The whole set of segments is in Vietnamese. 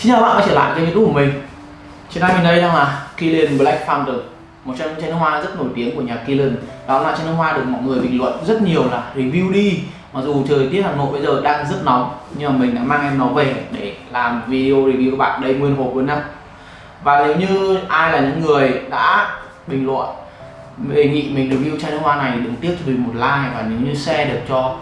Xin chào các bạn, quay trở lại kênh youtube của mình. Trên đây mình đây đang là Killian Black Fountain Một trong những chai nước hoa rất nổi tiếng của nhà Killian Đó là chai nước hoa được mọi người bình luận rất nhiều là review đi. Mặc dù thời tiết Hà Nội bây giờ đang rất nóng, Nhưng mà mình đã mang em nó về để làm video review các bạn đây nguyên hộp luôn nha Và nếu như ai là những người đã bình luận, đề nghị mình review chai nước hoa này, đừng tiếc cho mình một like. Và nếu như share được cho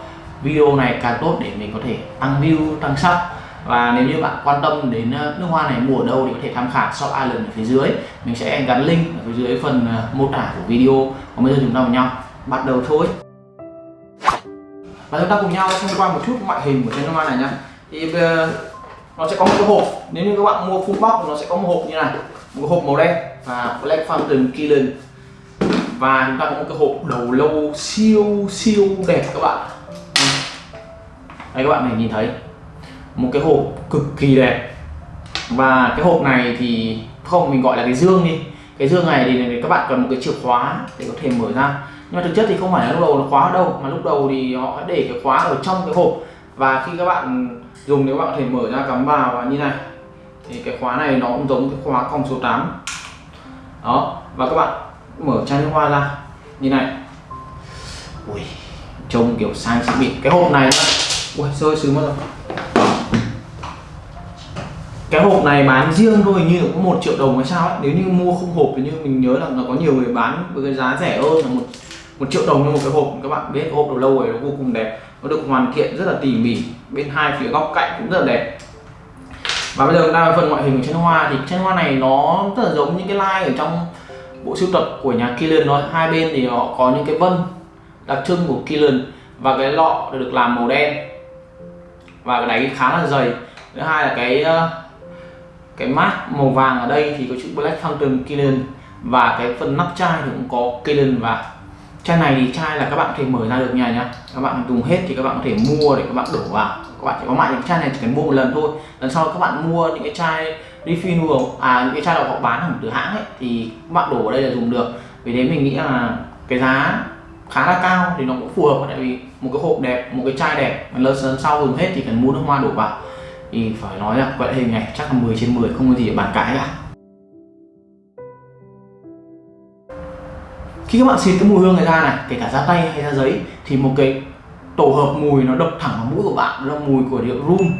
video này càng tốt để mình có thể tăng view, tăng sub và nếu như bạn quan tâm đến ờ, nước hoa này mua ở đâu thì có thể tham khảo shop island ở phía dưới. Mình sẽ gắn link ở phía dưới phần ờ, mô tả của video. Còn bây giờ chúng ta cùng nhau. Bắt đầu thôi. Và chúng ta cùng nhau xem qua một chút ngoại hình của chai nước hoa này nhá. Thì ờ, nó sẽ có một cái hộp. Nếu như các bạn mua full box, nó sẽ có một hộp như này. Một cái hộp màu đen và Black Fountain killen và chúng ta có một cái hộp đầu lâu siêu siêu đẹp các bạn. Đây, các bạn này nhìn thấy một cái hộp cực kỳ đẹp. Và cái hộp này thì không, mình gọi là cái dương đi. Cái dương này thì các bạn cần một cái chìa khóa để có thể mở ra. Nhưng mà thực chất thì không phải là lúc đầu nó khóa ở đâu, mà lúc đầu thì họ để cái khóa ở trong cái hộp. Và khi các bạn dùng, nếu bạn có thể mở ra cắm vào và như này, thì cái khóa này nó cũng giống cái khóa còng số 8 đó, và các bạn mở chai nước hoa ra, như này. Ui, trông kiểu sang xịn bị cái hộp này ui, rơi xuống mất rồi cái hộp này bán riêng thôi như có một triệu đồng hay sao ấy. Nếu như mua không hộp thì như mình nhớ là nó có nhiều người bán với cái giá rẻ hơn là một một triệu đồng cho một cái hộp. Các bạn biết hộp đầu lâu này nó vô cùng đẹp, nó được hoàn thiện rất là tỉ mỉ. Bên hai phía góc cạnh cũng rất là đẹp. Và bây giờ chúng ta phần ngoại hình của chân hoa thì chân hoa này nó rất là giống những cái line ở trong bộ sưu tập của nhà Killian nó hai bên thì họ có những cái vân đặc trưng của Killian và cái lọ được làm màu đen và cái đáy khá là dày. Thứ hai là cái cái mát màu vàng ở đây thì có chữ Black Fountain Killian và cái phần nắp chai thì cũng có Killian và chai này thì chai là các bạn có thể mở ra được nhà nhá. Các bạn dùng hết thì các bạn có thể mua để các bạn đổ vào. Các bạn chỉ có mại những chai này chỉ cần mua một lần thôi. Lần sau các bạn mua những cái chai refill à những cái chai nào họ bán hẳn từ hãng ấy, thì các bạn đổ ở đây là dùng được. Vì thế mình nghĩ là cái giá khá là cao thì nó cũng phù hợp tại vì một cái hộp đẹp, một cái chai đẹp. Lần lần sau dùng hết thì cần mua nước hoa đổ vào thì phải nói là loại hình này chắc là 10 trên 10 không có gì để bàn cãi cả. Khi các bạn xịt cái mùi hương này ra này, kể cả da tay hay da giấy, thì một cái tổ hợp mùi nó đập thẳng vào mũi của bạn, đó là mùi của rượu rum.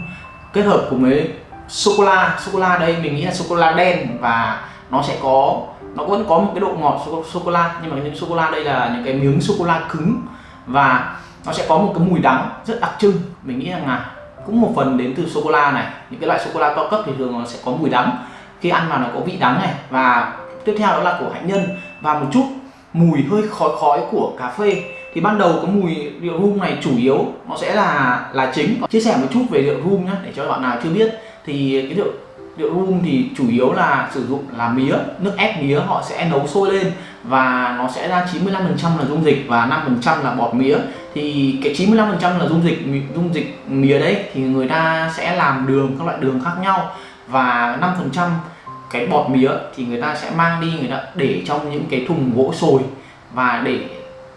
Kết hợp cùng với sô cô la sô cô la đây, mình nghĩ là sô cô la đen và nó sẽ có, nó vẫn có một cái độ ngọt sô cô la nhưng mà những sô cô la đây là những cái miếng sô cô la cứng và nó sẽ có một cái mùi đắng rất đặc trưng. Mình nghĩ rằng là cũng một phần đến từ sô cô la này. Những cái loại sô cô la cao cấp thì thường nó sẽ có mùi đắng. Khi ăn vào nó có vị đắng này. Và tiếp theo đó là của hạnh nhân. Và một chút mùi hơi khói khói của cà phê. Thì ban đầu cái mùi rượu rum này chủ yếu nó sẽ là là chính. Chia sẻ một chút về rượu rum nhé để cho bạn nào chưa biết. Thì cái rượu rượu rum thì chủ yếu là sử dụng là mía, nước ép mía họ sẽ nấu sôi lên. Và nó sẽ ra 95% là dung dịch và 5% là bọt mía thì cái 95% là dung dịch dung dịch mía đấy thì người ta sẽ làm đường, các loại đường khác nhau. Và 5% cái bọt mía thì người ta sẽ mang đi, người ta để trong những cái thùng gỗ sồi. Và để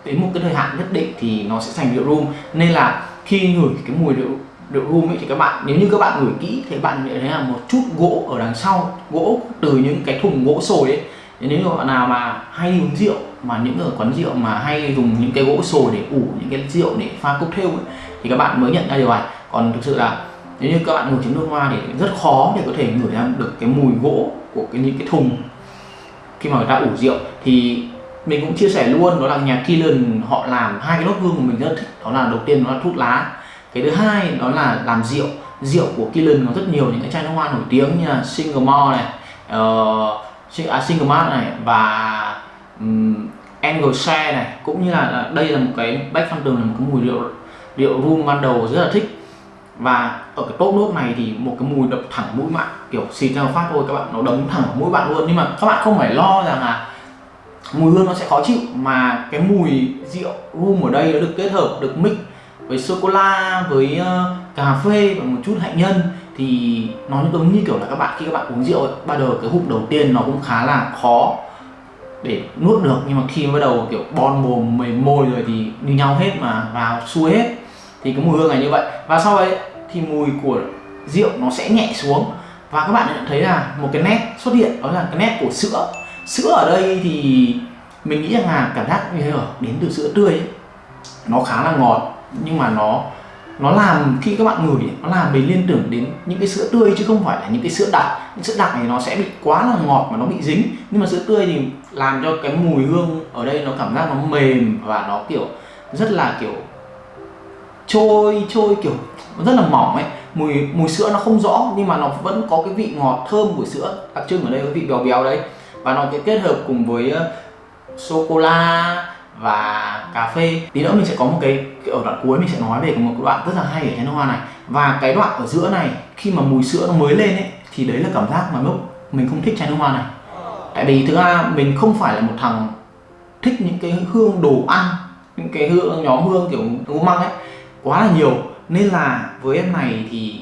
đến một cái thời hạn nhất định thì nó sẽ thành rượu rum nên là khi ngửi cái mùi rượu rượu rum ấy thì các bạn, nếu như các bạn ngửi kỹ thì bạn nhận thấy là một chút gỗ ở đằng sau, gỗ từ những cái thùng gỗ sồi ấy. Nếu như bạn nào mà hay uống rượu mà những ở quán rượu mà hay dùng những cái gỗ sồi để ủ những cái rượu để pha cocktail ấy, thì các bạn mới nhận ra điều này. Còn thực sự là nếu như các bạn ngửi trứng nước hoa thì rất khó để có thể ngửi ra được cái mùi gỗ của cái những cái thùng khi mà người ta ủ rượu. Thì mình cũng chia sẻ luôn đó là nhà Killen họ làm hai cái nốt hương của mình rất thích. Đó là đầu tiên nó là thuốc lá cái thứ hai đó là làm rượu. Rượu của Killen có rất nhiều những cái chai nước hoa nổi tiếng như là single malt này uh, à, single malt này và um, Angle Share này cũng như là đây là một cái back Phantom là một cái mùi rượu rượu rum ban đầu rất là thích. Và ở cái top nốt này thì một cái mùi đập thẳng mũi bạn kiểu xịt ra phát thôi các bạn nó đấm thẳng mũi bạn luôn. Nhưng mà các bạn không phải lo rằng là mùi hương nó sẽ khó chịu mà cái mùi rượu rum ở đây nó được kết hợp được mix với sô cô la với uh, cà phê và một chút hạnh nhân. Thì nó giống như kiểu là các bạn khi các bạn uống rượu ấy, bắt đầu cái hụt đầu tiên nó cũng khá là khó để nuốt được. Nhưng mà khi bắt đầu kiểu bon mồm mềm môi rồi thì như nhau hết mà vào xuôi hết. Thì cái mùi hương này như vậy. Và sau đấy thì mùi của rượu nó sẽ nhẹ xuống. Và các bạn nhận thấy là một cái nét xuất hiện, đó là cái nét của sữa. Sữa ở đây thì mình nghĩ rằng là cảm giác như thế ở đến từ sữa tươi ấy. nó khá là ngọt, nhưng mà nó nó làm khi các bạn ngửi, nó làm mình liên tưởng đến những cái sữa tươi chứ không phải là những cái sữa đặc. Những sữa đặc này nó sẽ bị quá là ngọt mà nó bị dính. Nhưng mà sữa tươi thì làm cho cái mùi hương ở đây nó cảm giác nó mềm và nó, kiểu, rất là, kiểu, trôi trôi, kiểu, rất là mỏng ấy. Mùi mùi sữa nó không rõ nhưng mà nó vẫn có cái vị ngọt thơm của sữa đặc trưng ở đây cái vị béo béo đấy. Và nó cái kết hợp cùng với ờ, sô cô la và cà phê. Tí nữa mình sẽ có một cái, cái ở đoạn cuối mình sẽ nói về một đoạn rất là hay ở chén hoa này. Và cái đoạn ở giữa này khi mà mùi sữa nó mới lên ấy thì đấy là cảm giác mà lúc mình không thích chai nước hoa này. Tại vì thứ a mình không phải là một thằng thích những cái hương đồ ăn những cái hương nhóm hương kiểu ngũ măng ấy quá là nhiều. Nên là với em này thì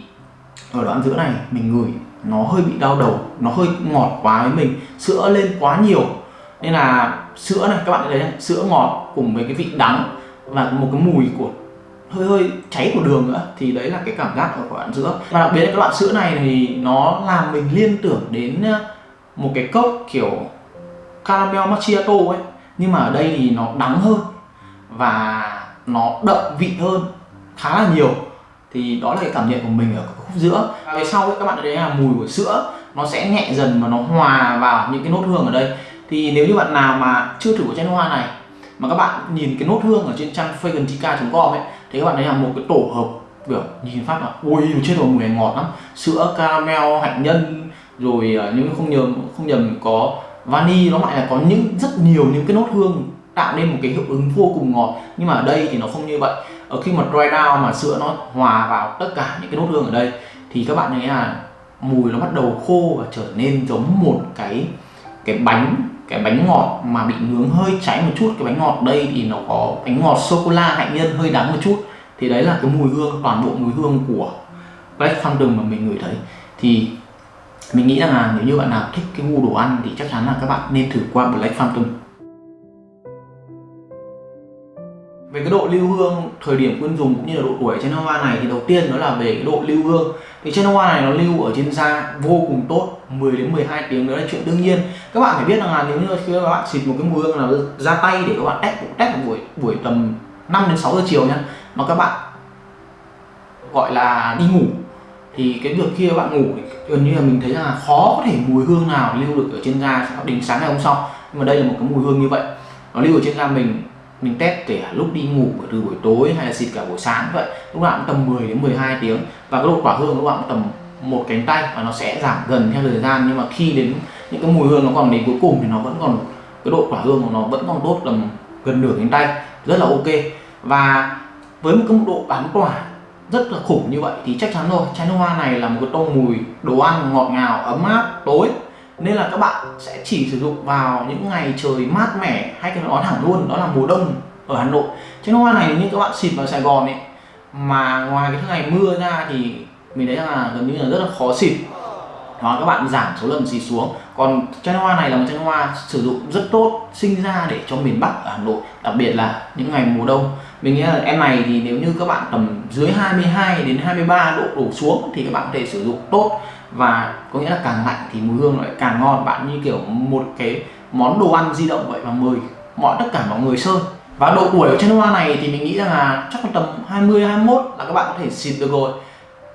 ở đoạn giữa này mình ngửi nó hơi bị đau đầu nó hơi ngọt quá với mình sữa lên quá nhiều. Nên là sữa này các bạn thấy này, sữa ngọt cùng với cái vị đắng và một cái mùi của hơi hơi cháy của đường nữa thì đấy là cái cảm giác ở đoạn sữa. Và đặc biệt là cái đoạn sữa này thì nó làm mình liên tưởng đến ờ, một cái cốc kiểu caramel macchiato ấy nhưng mà ở đây thì nó đắng hơn và nó đậm vị hơn khá là nhiều. Thì đó là cái cảm nhận của mình ở khúc giữa. Về sau ấy, các bạn thấy là mùi của sữa nó sẽ nhẹ dần và nó hòa vào những cái nốt hương ở đây thì nếu như bạn nào mà chưa thử của chai nước hoa này, mà các bạn nhìn cái nốt hương ở trên trang fragranttica.com ấy, thì các bạn thấy là một cái tổ hợp kiểu nhìn phát là, ui chết rồi mùi ngọt lắm. Sữa, caramel, hạnh nhân, rồi nhưng nếu không nhầm không nhầm có vani nó lại là có những, rất nhiều những cái nốt hương tạo nên một cái hiệu ứng vô cùng ngọt. Nhưng mà ở đây thì nó không như vậy. Ở khi mà dry down mà sữa nó hòa vào tất cả những cái nốt hương ở đây, thì các bạn thấy là mùi nó bắt đầu khô và trở nên giống một cái cái bánh cái bánh ngọt mà bị nướng hơi cháy một chút, cái bánh ngọt đây thì nó có bánh ngọt sô cô la hạnh nhân hơi đắng một chút. Thì đấy là cái mùi hương, toàn bộ mùi hương của Black thunder mà mình ngửi thấy. Thì mình nghĩ rằng là nếu như bạn nào thích cái gu đồ ăn thì chắc chắn là các bạn nên thử qua Black Phantom. Về cái độ lưu hương, thời điểm khuyên dùng cũng như là độ tuổi trên hoa này thì đầu tiên đó là về cái độ lưu hương. Thì trên hoa này nó lưu ở trên da vô cùng tốt. 10 đến 12 tiếng đó là chuyện đương nhiên. Các bạn phải biết rằng là nếu như khi các bạn xịt một cái mùi hương nào ra tay để các bạn test test buổi buổi tầm 5 đến 6 giờ chiều nhá, mà các bạn gọi là đi ngủ, thì cái việc khi các bạn ngủ gần như là mình thấy là khó có thể mùi hương nào lưu được ở trên da đến sáng ngày hôm sau. Nhưng mà đây là một cái mùi hương như vậy, nó lưu ở trên da mình mình test kể lúc đi ngủ từ buổi tối hay là xịt cả buổi sáng vậy. Lúc nào cũng tầm 10 đến 12 tiếng, và cái độ quả hương lúc nào cũng tầm một cánh tay và nó sẽ giảm dần theo thời gian. Nhưng mà khi đến những cái mùi hương nó còn đến cuối cùng thì nó vẫn còn, cái độ tỏa hương của nó vẫn còn tốt tầm gần nửa cánh tay. Rất là ok. Và với một cái độ bám tỏa rất là khủng như vậy thì chắc chắn rồi. Chai nước hoa này là một cái tông mùi đồ ăn ngọt ngào, ấm áp, tối. Nên là các bạn sẽ chỉ sử dụng vào những ngày trời mát mẻ hay cái nói thẳng luôn, đó là mùa đông ở Hà Nội. Chai nước hoa này như các bạn xịt vào Sài Gòn ấy, mà ngoài cái ngày mưa ra thì mình thấy là gần như là rất là khó xịt. Đó, các bạn giảm số lần xịt xuống. Còn chai hoa này là một chai hoa sử dụng rất tốt, sinh ra để cho miền Bắc ở Hà Nội, đặc biệt là những ngày mùa đông. Mình nghĩ là em này thì nếu như các bạn tầm dưới 22 đến 23 độ đổ xuống thì các bạn có thể sử dụng tốt. Và có nghĩa là càng lạnh thì mùi hương lại càng ngon. Bạn như kiểu một cái món đồ ăn di động vậy và mời mọi, tất cả mọi người sơn. Và độ tuổi của chai hoa này thì mình nghĩ rằng là chắc tầm 20 21 là các bạn có thể xịt được rồi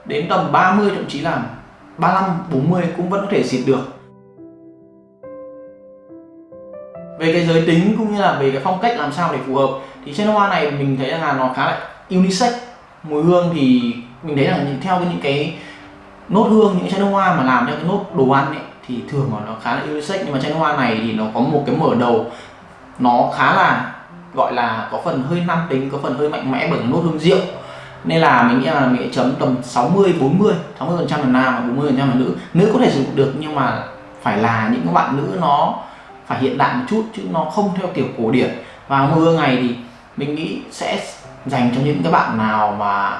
đến tầm 30 thậm chí là 35 40 cũng vẫn có thể xịt được. Về cái giới tính cũng như là về cái phong cách làm sao để phù hợp, thì trên hoa này mình thấy là nó khá là unisex. Mùi hương thì mình thấy là theo những cái nốt hương, những chai nước hoa mà làm theo cái nốt đồ ăn ấy, thì thường mà nó khá là unisex. Nhưng mà chai nước hoa này thì nó có một cái mở đầu, nó khá là gọi là có phần hơi nam tính, có phần hơi mạnh mẽ bởi nốt hương rượu nên là mình nghĩ là mình sẽ chấm tầm 60 40 60 phần trăm là nam và 40 phần trăm là nữ. Nữ có thể sử dụng được nhưng mà phải là những bạn nữ nó phải hiện đại một chút chứ nó không theo kiểu cổ điển. Và mưa ngày thì mình nghĩ sẽ dành cho những các bạn nào mà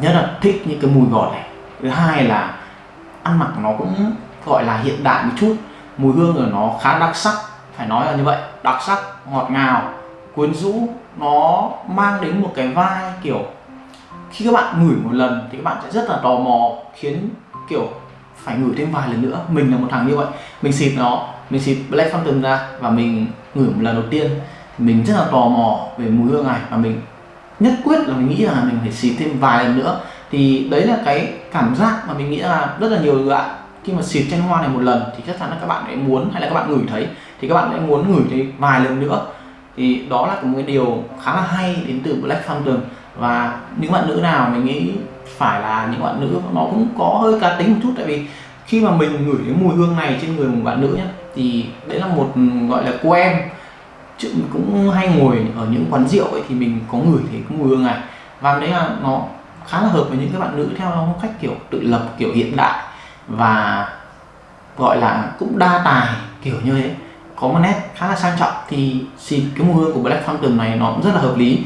nhất là thích những cái mùi ngọt này. Thứ hai là ăn mặc nó cũng gọi là hiện đại một chút. Mùi hương của nó khá đặc sắc, phải nói là như vậy. Đặc sắc, ngọt ngào, quyến rũ, nó mang đến một cái vai kiểu khi các bạn ngửi một lần thì các bạn sẽ rất là tò mò, khiến, kiểu, phải ngửi thêm vài lần nữa. Mình là một thằng như vậy. Mình xịt nó, mình xịt Black Phantom ra và mình ngửi một lần đầu tiên. Mình rất là tò mò về mùi hương này và mình nhất quyết là mình nghĩ là mình phải xịt thêm vài lần nữa. Thì đấy là cái cảm giác mà mình nghĩ là rất là nhiều bạn khi mà xịt chanh hoa này một lần thì chắc chắn là các bạn sẽ muốn hay là các bạn ngửi thấy thì các bạn sẽ muốn ngửi thấy vài lần nữa. Thì đó là một cái điều khá là hay đến từ Black Phantom và những bạn nữ nào mình nghĩ phải là những bạn nữ, nó cũng có hơi cá tính một chút. Tại vì khi mà mình ngửi cái mùi hương này trên người một bạn nữ nhé thì đấy là một, gọi là, cô em. Chứ cũng hay ngồi ở những quán rượu ấy thì mình có ngửi thấy cái mùi hương này. Và đấy là nó khá là hợp với những cái bạn nữ theo phong cách kiểu tự lập, kiểu hiện đại. Và gọi là cũng đa tài, kiểu như thế. Có một nét khá là sang trọng. Thì xịt cái mùi hương của Black Phantom này nó cũng rất là hợp lý.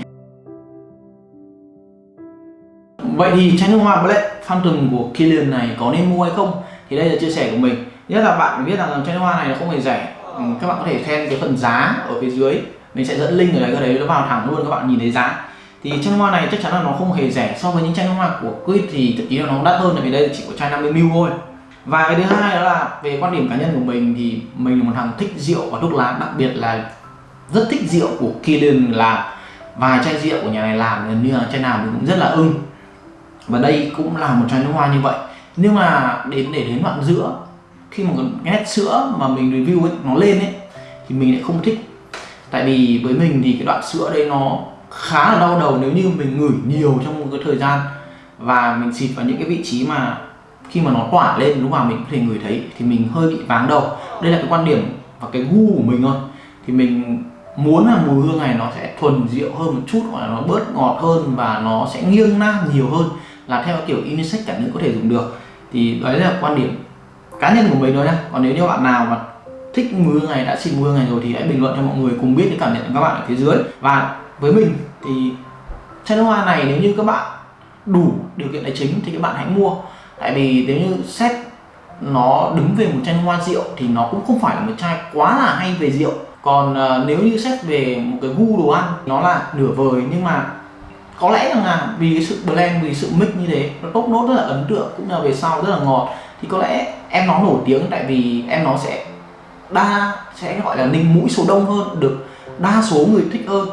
Vậy thì chai nước hoa Black Phantom của Killian này có nên mua hay không? Thì đây là chia sẻ của mình. Nhất là bạn biết rằng chai nước hoa này nó không hề rẻ. Ừ, các bạn có thể xem cái phần giá ở phía dưới. Mình sẽ dẫn link ở đấy, cái đấy nó vào thẳng luôn các bạn nhìn thấy giá. Thì chai nước hoa này chắc chắn là nó không hề rẻ so với những chai nước hoa của Quid thì thậm chí là nó đắt hơn tại vì đây chỉ có chai 50ml thôi. Và cái thứ hai đó là về quan điểm cá nhân của mình thì mình là một thằng thích rượu và thuốc lá đặc biệt là rất thích rượu của Killian làm. Vài chai rượu của nhà này làm gần như là chai nào mình cũng rất là ưng và đây cũng là một chai nước hoa như vậy. Nhưng mà đến để đến đoạn giữa, khi mà cái nét sữa mà mình review ấy, nó lên ấy, thì mình lại không thích. Tại vì với mình thì cái đoạn sữa đây nó khá là đau đầu nếu như mình ngửi nhiều trong một cái thời gian và mình xịt vào những cái vị trí mà khi mà nó tỏa lên, lúc nào mình có thể ngửi thấy, thì mình hơi bị váng đầu. Đây là cái quan điểm và cái gu của mình thôi. Thì mình muốn là mùi hương này nó sẽ thuần rượu hơn một chút hoặc là nó bớt ngọt hơn và nó sẽ nghiêng nam nhiều hơn là theo kiểu unisex cả nữ có thể dùng được. Thì đấy là quan điểm cá nhân của mình thôi nhá. Còn nếu như bạn nào mà thích mưa ngày này đã xịt mưa ngày này rồi thì hãy bình luận cho mọi người cùng biết cái cảm nhận của các bạn ở phía dưới. Và với mình thì chai nước hoa này nếu như các bạn đủ điều kiện tài chính thì các bạn hãy mua. Tại vì nếu như xét nó đứng về một chai hoa rượu thì nó cũng không phải là một chai quá là hay về rượu. Còn uh, nếu như xét về một cái gu đồ ăn nó là nửa vời nhưng mà có lẽ rằng là vì cái sự blend, vì sự mix như thế, nó tốt nốt rất là ấn tượng, cũng là về sau rất là ngọt. Thì có lẽ em nó nổi tiếng tại vì em nó sẽ đa, sẽ gọi là ninh mũi số đông hơn, được đa số người thích hơn.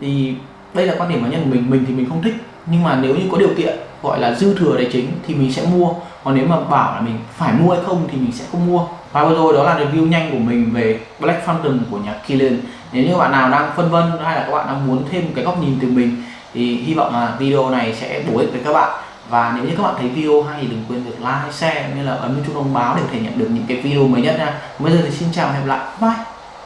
Thì đây là quan điểm cá nhân của mình mình thì mình không thích. Nhưng mà nếu như có điều kiện gọi là dư thừa tài chính thì mình sẽ mua. Còn nếu mà bảo là mình phải mua hay không thì mình sẽ không mua. Và vừa rồi đó là review nhanh của mình về Black Phantom của nhà Killian. Nếu như bạn nào đang phân vân hay là các bạn đang muốn thêm một cái góc nhìn từ mình thì hy vọng là video này sẽ bổ ích với các bạn. Và nếu như các bạn thấy video hay thì đừng quên việc like, share cũng như là ấn chuông thông báo để có thể nhận được những cái video mới nhất nha. Bây giờ thì xin chào và hẹn gặp lại. Bye!